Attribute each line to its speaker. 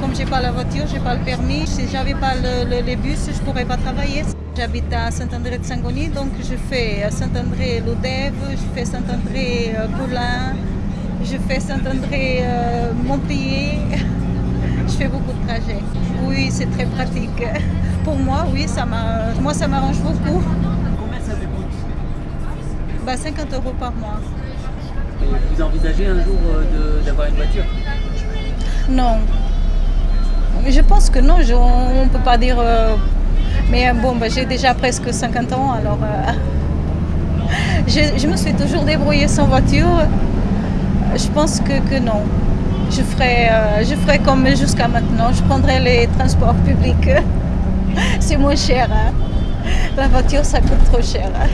Speaker 1: comme j'ai pas la voiture, j'ai pas le permis. Si j'avais pas le, le, les bus, je pourrais pas travailler. J'habite à Saint-André de Sangoni, donc je fais Saint-André-Lodève, je fais Saint-André-Coulin, je fais Saint-André-Montpellier. je fais beaucoup de trajets. Oui, c'est très pratique. Pour moi, oui, ça moi ça m'arrange beaucoup.
Speaker 2: Combien ça vous coûte
Speaker 1: bah, 50 euros par mois.
Speaker 2: Et vous envisagez un jour euh, d'avoir une voiture?
Speaker 1: Non. Je pense que non, on ne peut pas dire... Euh, mais bon, bah, j'ai déjà presque 50 ans, alors... Euh, je, me suis toujours débrouillée sans voiture. Je pense que, non. Je ferai, euh, je ferai comme jusqu'à maintenant. Je prendrai les transports publics. C'est moins cher. Hein. La voiture, ça coûte trop cher. Hein.